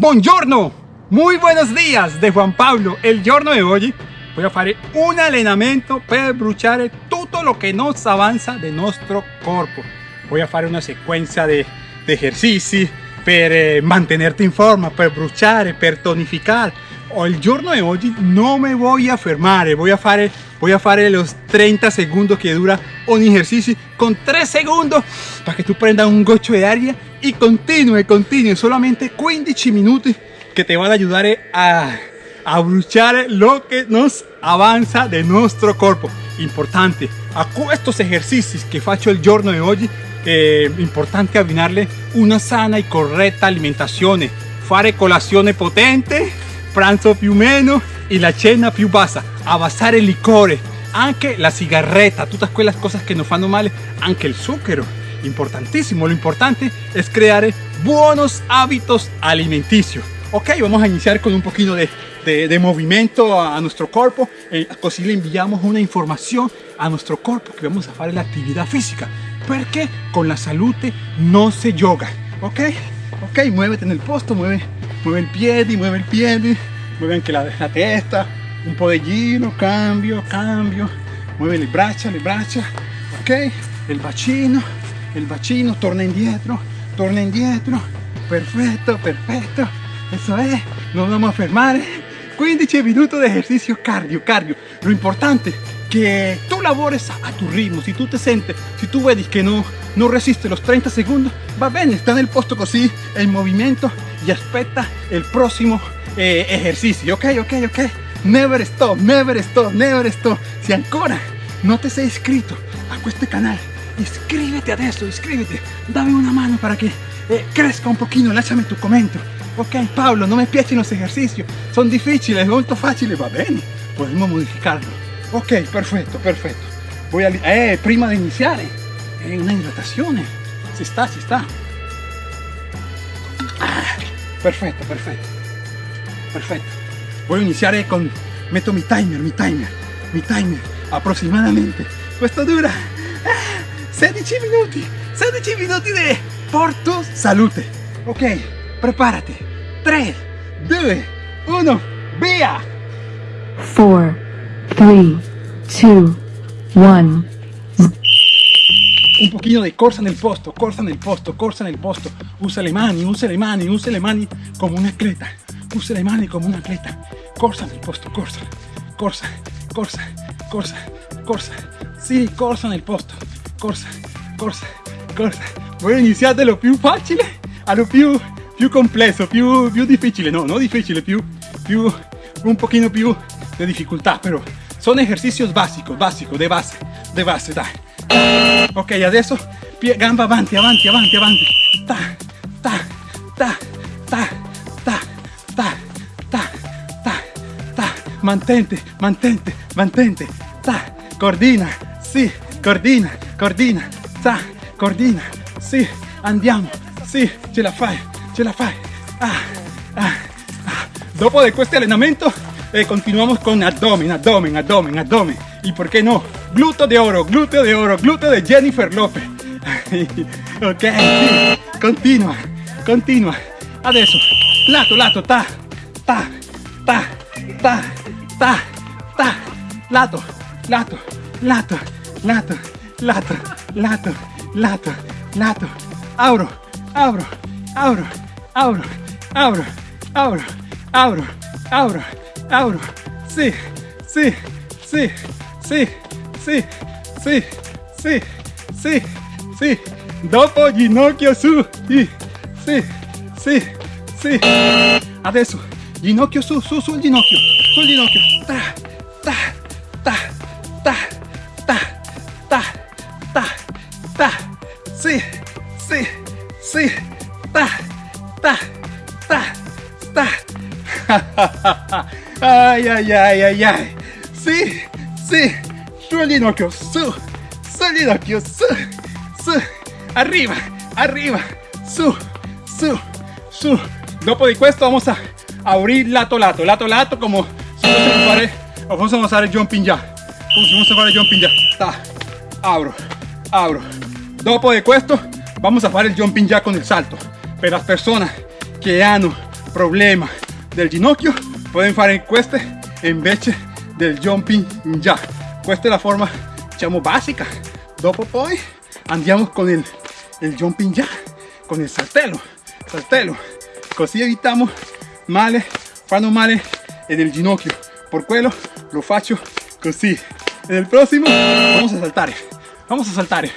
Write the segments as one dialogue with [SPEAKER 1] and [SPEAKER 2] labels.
[SPEAKER 1] Buongiorno, muy buenos días de Juan Pablo. El giorno di oggi voy a fare un allenamento per bruciare tutto lo che non avanza del nostro corpo. Voy a fare una sequenza di esercizi per eh, mantenerte in forma, per bruciare, per tonificare. O giorno di oggi non mi voy a fermare, voy a fare, voy a fare los 30 segundos que dura un ejercicio con 3 segundos para que tú prendas un gocho de aria y continúe, continúe, solamente 15 minutos que te van a ayudar a, a bruciare lo que nos avanza de nuestro cuerpo. Importante, a estos ejercicios que faccio il giorno di oggi è importante abbinarle una sana e corretta alimentazione, fare colazione potente pranzo più meno y la cena più bassa, abbassare il liquore, anche la sigarretta, todas quelle cosas que nos fanno male, anche el zucchero, importantísimo, lo importante es crear buenos hábitos alimenticios. Ok, vamos a iniciar con un poquito de, de, movimiento a, nuestro cuerpo, eh, así le enviamos una información a nuestro cuerpo que vamos a hacer la actividad física, porque con la salud no se yoga, ok, ok, muévete en el posto, mueve mueve el pie, mueve el pie, mueve anche la, la testa, un po' de giro, cambio, cambio, mueve le braccia, le braccia, ok, il bacino, il bacino, torna indietro, torna indietro, perfetto, perfetto, eso es, nos vamos a fermare, 15 minutos de ejercicio cardio, cardio, lo importante que tú labores a, tu ritmo, si tú te sientes, si tú ves que no, no resiste los 30 segundos, va bien, está en el posto así, en movimiento y aspetta el próximo eh, ejercicio, ok, ok, ok, never stop, never stop, never stop, si ancora no te sei iscrito a este canal, inscríbete adesso, inscríbete, dame una mano para que eh, crezca un poquito, lasciami tu comento, ok, Pablo, no me piacciono los ejercicios, son difíciles, molto facili, va bene, podemos modificarlo, ok perfecto perfecto. Voy a eh, prima de iniciar eh, una hidratación eh. si está si está. Ah, perfecto perfecto perfecto voy a iniciar eh, con meto mi timer mi timer mi timer aproximadamente esto dura 16 ah, minutos 16 minutos de por tu salute ok prepárate 3 2 1 via
[SPEAKER 2] 4 3, 2, 1.
[SPEAKER 1] Un poquito de corsa en el posto, corsa en el posto, corsa en el posto. Usa le mani, usa le mani, usa le mani como un atleta. Usa le mani como un atleta. Corsa en el posto, corsa, corsa, corsa, corsa, corsa. Sí, corsa en el posto. Corsa, corsa, corsa. Voy a iniciar de lo più facile a lo più, più complesso, più, più difficile. No, no difficile, più, più, un poquito più de dificultad, pero son ejercicios básicos, básicos, de base, de base, dai. Ok, adesso pie, gamba avanti, avanti, avanti, avanti. Ta, ta, ta, Mantente, mantente, mantente. Ta, coordina, sì, coordina, coordina. Ta, coordina, sì, andiamo, sì, ce la fai, ce la fai. Ah, ah, ah. Dopo de este entrenamiento eh, continuamos con abdomen, abdomen, abdomen, abdomen. Por qué no, glúteo de oro, glúteo de oro, glúteo de Jennifer López. ok, continua, continua. Adesso, lato, lato, ta, ta, ta, ta, ta, ta, lato, lato, lato, lato, lato, lato, lato, lato. Abro, abro, abro, abro, abro, abro, abro, abro abro, sí, sí, sí, sí, sí, sí, sí, sí, sí, dopo ginocchio su, sí, sí, sí, sí, adesso, ginocchio su, su, sul ginocchio, soy Ginocchio. Ta, ta, ta, ta, ta, ta, ta, ta. Sí, sí, sí. Ta, ta, ta, ta. ay, ay, ay, ay, ay. Sí, sí. Soy Ginocchio. Su, soy Ginocchio. Su, su. Arriba, arriba. Su, su, su. Dopo di questo vamos a abrir lato lato, lato lato como si fossimo fare, jumping. Como si fossimo fare jumping jack. Ta. Abro, abro. Dopo de questo vamos a fare il jumping jack con el salto. Per las personas que hanno problema del ginocchio pueden fare questo invece del jumping jack questa è la forma diciamo básica dopo poi andiamo con il, il jumping jack con il saltello saltello così evitiamo male fanno male nel ginocchio por quello lo faccio così en el próximo vamos a saltar vamos a saltar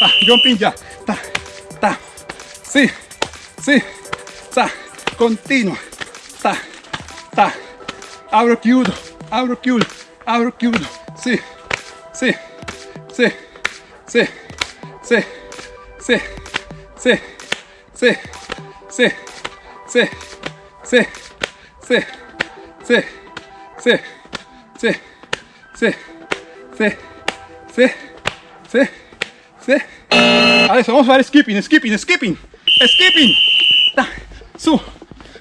[SPEAKER 1] ah, jumping jack ta, ta, sí, sí, ta, continua ta, ta, abro chiudo abro chiudo abro chiudo sí, sí, sí, sí, sí, sí, sí, sí, sí, sí, sí, sí, sí, sí, sí, sí, sí, sí, sí, sí. Adesso vamos a fare skipping, skipping, skipping, skipping. Da, su,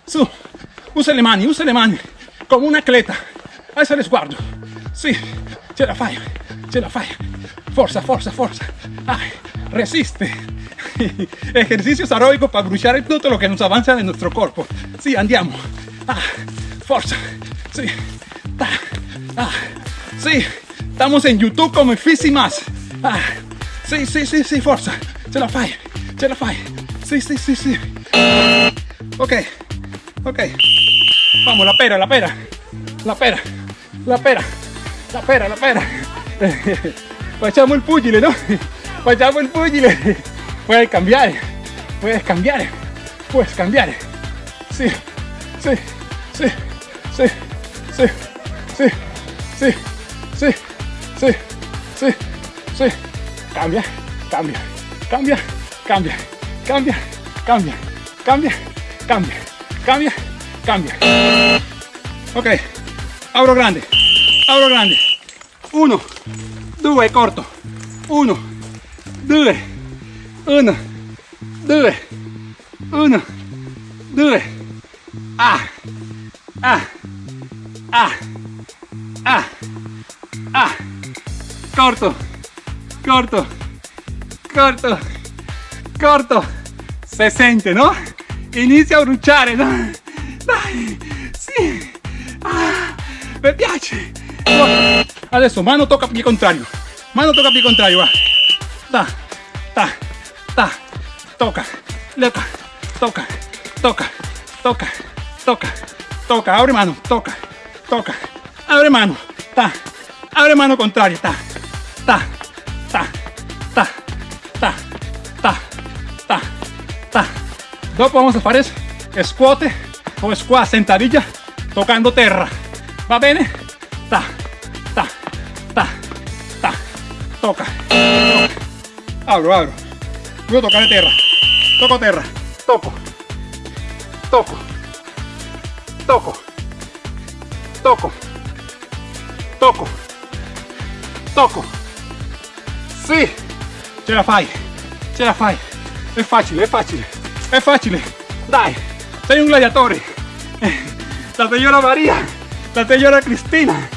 [SPEAKER 1] su. Usa le mani, usa le mani. Come un atleta. Adesso le sguardo. Sì, ce la fai, ce la fai. Forza, forza, forza. Resiste. Ejercicios aeróbicos para bruciare tutto lo che non avanza nel nostro corpo. Sì, andiamo. Ah, forza. Sì. Ah, ah, sì. Estamos en YouTube come Fisi Más. Ah, sí, sí, sí, sí, forza. Ce la fai, ce la fai. Sí, sí, sí, sí. Ok, ok. Vamos, la pera, la pera. La pera, la pera, la pera, la pera. Facciamo il pugile, no? Facciamo il pugile. Puedes cambiar, puedes cambiar, puedes cambiar. Sí, sí, sí, sí, sí, sí, sí, sí, sí, sí, sí. Cambia, cambia, cambia, cambia, cambia, cambia, cambia, cambia, cambia, cambia. Ok, abro grande, abro grande. Uno, due, corto. Uno, due, uno, due, uno, due. Ah, ah, ah, ah, ah. Corto, corto, corto, corto. Se sente, no? Inizia a bruciare, no? Dai, sì. Ah, piace. Adesso mano tocca piede contrario. Mano tocca piede contrario, va. Ta, ta, ta. Toca, toca, toca, toca, toca, toca, toca. Abre mano, toca, toca. Abre mano, ta. Abre mano contraria, ta, ta, ta, ta, ta, ta, ta, ta. Dopo vamos a fare squat o squat sentadilla tocando terra. Va bene? Ta, ta, ta, ta. Toca. Abro, abro. Voy a tocar terra. Toco terra. Toco. Toco. Toco. Sì. Ce la fai. Ce la fai. È facile, è facile. È facile. Dai. Sei un gladiatore. La señora María. La señora Cristina.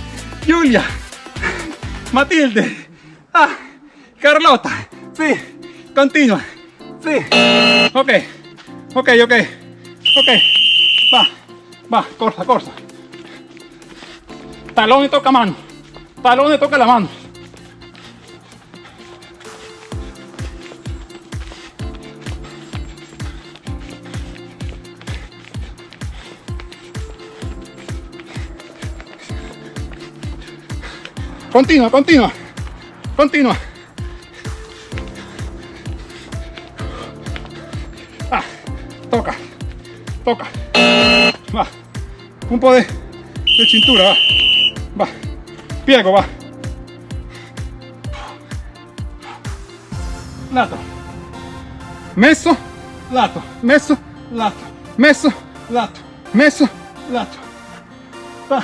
[SPEAKER 1] Giulia. Matilde. Ah. Carlota. Sí. Continua. Sí. Ok. Ok, ok. Ok. Va. Va. Corta, corta. Talón y toca mano. Talón y toca la mano. Continua, continua. Continua. Ah, toca. Toca. Va. Un po' de, de cintura, va. Va. Piego, va. Lato. Messo, lato. Messo, lato. Messo, lato. Messo, lato. Va.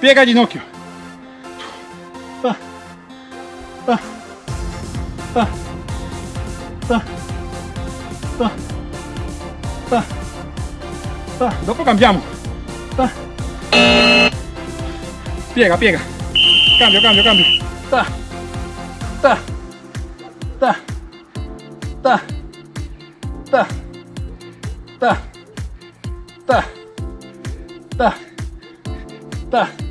[SPEAKER 1] Piega ginocchio. Va. Va. Va. Va. Va. Va. Va. Dopo cambiamo. Va. Piega, piega. Cambio, cambio, cambio. Ta. Ta. Ta. Ta. Ta. ta, ta, ta, ta, ta,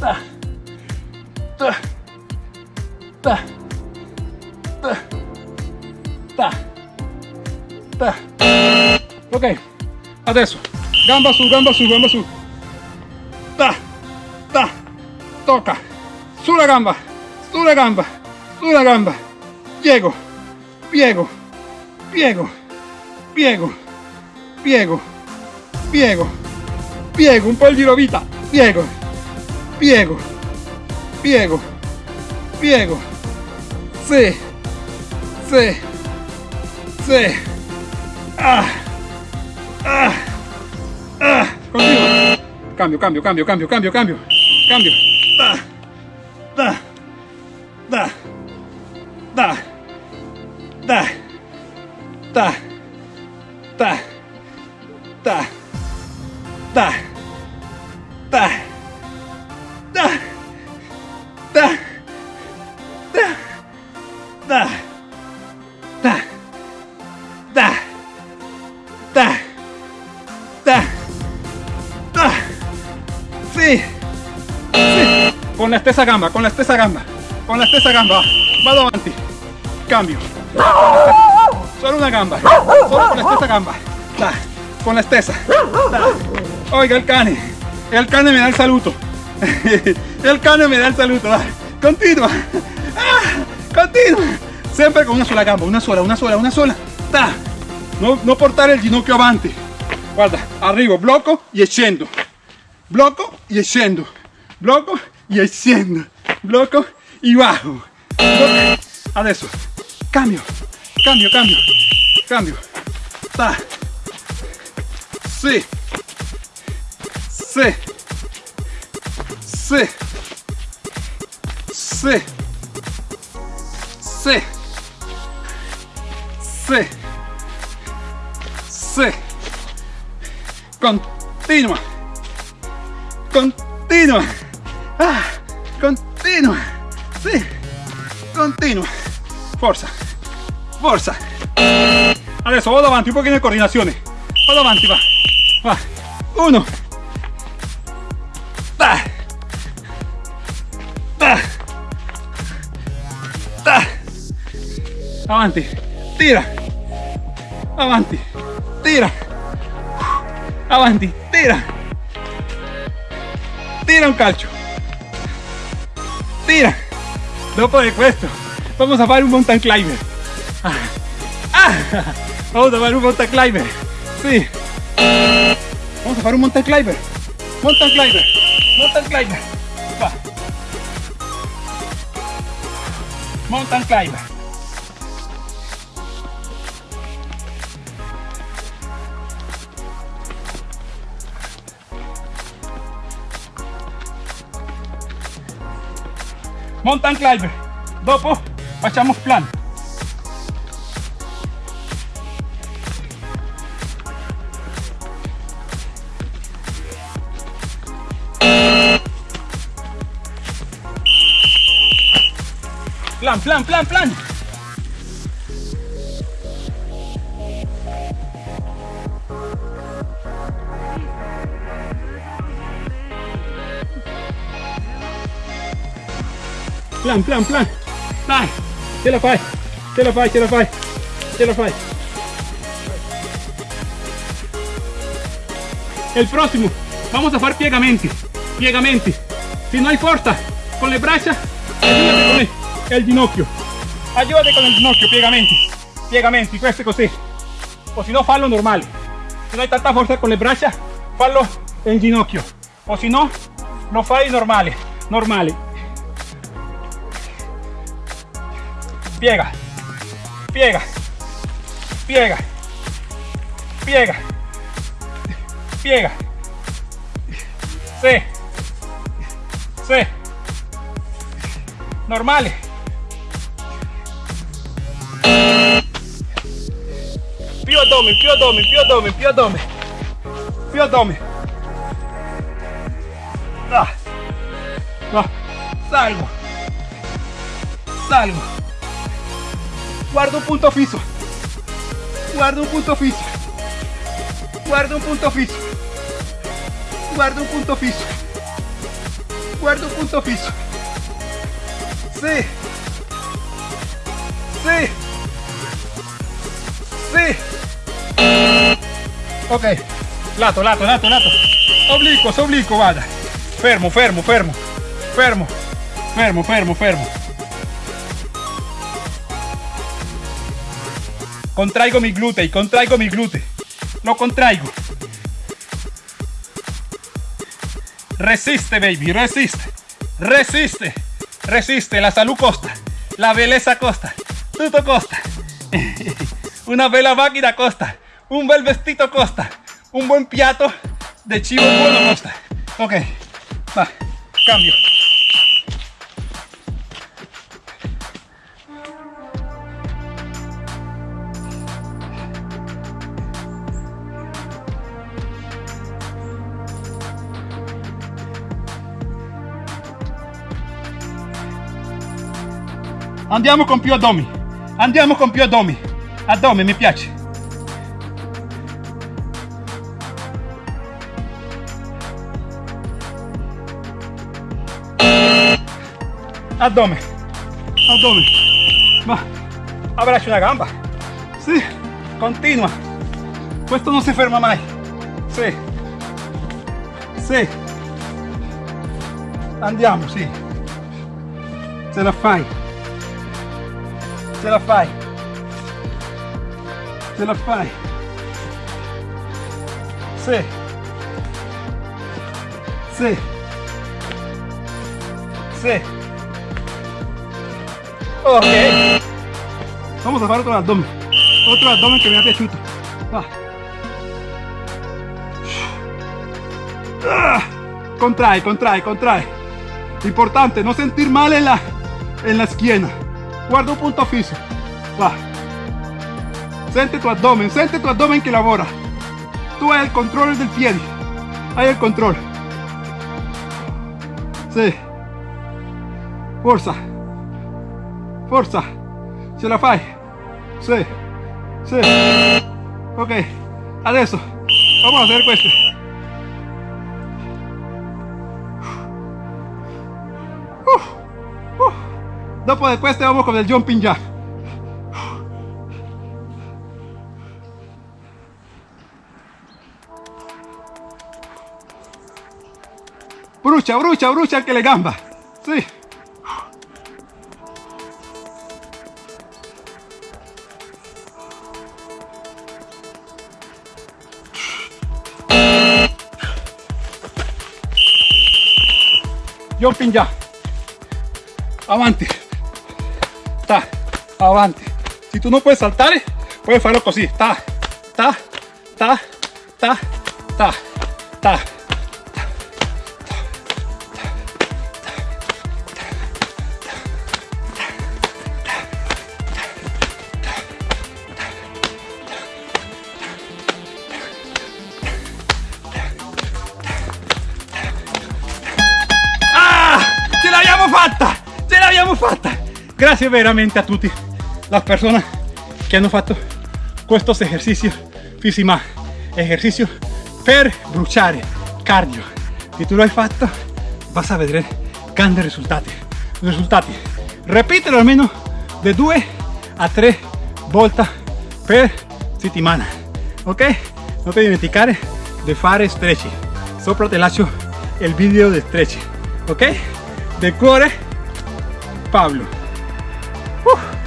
[SPEAKER 1] ta, ta, ta, ta, ta, ta. Ok, adesso, gamba su, gamba su, gamba su. Ta, ta, toca, sulla gamba, sulla gamba, sulla gamba, piego, piego, piego, piego, piego, piego, piego, un po' il giro vita, piego, piego, piego, piego, sì, sì, sì, ah, ah, ah, continua, cambio, cambio, cambio, cambio, cambio, cambio, cambio, da, da, sì, con la stessa gamba, con la stessa gamba, con la stessa gamba, vado avanti, cambio, solo una gamba, solo con la stessa gamba, da, con la stessa, da. oiga el cane, el cane me da el saluto, el cane me da el saluto, dai. continua, ah, continua, sempre con una sola gamba, una sola, una sola, una sola, da. No, no portare il ginocchio avanti, guarda, arrivo, blocco e scendo, bloco y asciendo, bloco y asciendo, bloco y bajo. Adesso, ah, cambio, cambio, cambio, cambio. Ta. Sí. Sí. Sí. Sí. Sí. Sí. Sí. Continua continua, ah, continua, sì, continua, forza, forza, adesso vado avanti, un pochino di coordinazione, vado avanti, va, va, uno, da, da, da, avanti, tira, avanti, tira, avanti, tira, tira un calcio, tira, dopo di questo vamos a fare un mountain climber, ah, ah, vamos a fare un mountain climber, sì, vamos a fare un mountain climber, mountain climber, mountain climber, va, mountain climber. Mountain climber dopo facciamo plan. Plan plan plan plan plan plan plan. Ce la fai la fai la fai la fai el próximo vamos a fare piegamenti piegamenti si no hay fuerza con le braccia el, ginocchio. Ayúdate con el ginocchio piegamenti questo così o si no fallo normale si no hay tanta fuerza con le braccia fallo en ginocchio. O si no lo fai normale normale piega, piega, piega, piega, piega, sí, sí, normales. Più abdomen, più abdomen, più abdomen, più abdomen, più abdomen. Ah. Va, salgo, salgo, guardo un punto fijo, guardo un punto fijo, guardo un punto fijo, guardo un punto fijo, guardo un punto fijo, sí, sí, sí, ok, lato, lato, lato, lato, oblicuo, oblicuo, vada, fermo, fermo, fermo, fermo, fermo, fermo, fermo. Contraigo mi glúteo, contraigo mi glúteo. Lo contraigo. Resiste, baby, resiste. Resiste. Resiste. La salud costa. La belleza costa. Todo costa. Una bella máquina costa. Un bel vestido costa. Un buen piato de chivo bueno costa. Ok. Va. Cambio. Andiamo con più addomi. Andiamo con più addomi. Addome mi piace. Addome. Addome. Va. Abbraccia una gamba. Sì. Continua. Questo non si ferma mai. Sì. Sì. Andiamo, sì. Ce la fai. Ce la fai. Ce la fai. Sì. Sì. Sì. Ok. Vamos a fare otro abdomen. Otro abdomen que me ha piaciuto. Va. Ah. Contrae, contrae, contrae. Importante, no sentir mal la, en la esquina. Guarda un punto fijo. Va. Siente tu abdomen, siente tu abdomen que labora. Tú hay el control del pie. Hay el control. Sí. Forza. Forza. Ce la fai. Sí. Sí. Ok. Adesso. Vamos a hacer questo. Dopo de questo vamos con el jumping jack. Brucia, brucia, brucia que le gamba. Sí. Jumping jack. Avanti. Ta, avanti. Si tú no puedes saltar, puedes hacerlo así. Ta, ta, ta, ta, ta, ta. Ah, ce l'abbiamo fatta! Ce l'abbiamo fatta! Grazie veramente a tutti las personas que hanno fatto questos ejercicios físima ejercicio per bruciare cardio. Si tu lo hai fatto vas a vedere grandi risultati risultati ripetelo almeno de 2 a 3 volte per settimana ok non ti dimenticare di fare stretching. Sopra te lascio il video di stretching. Ok del cuore Pablo Whew.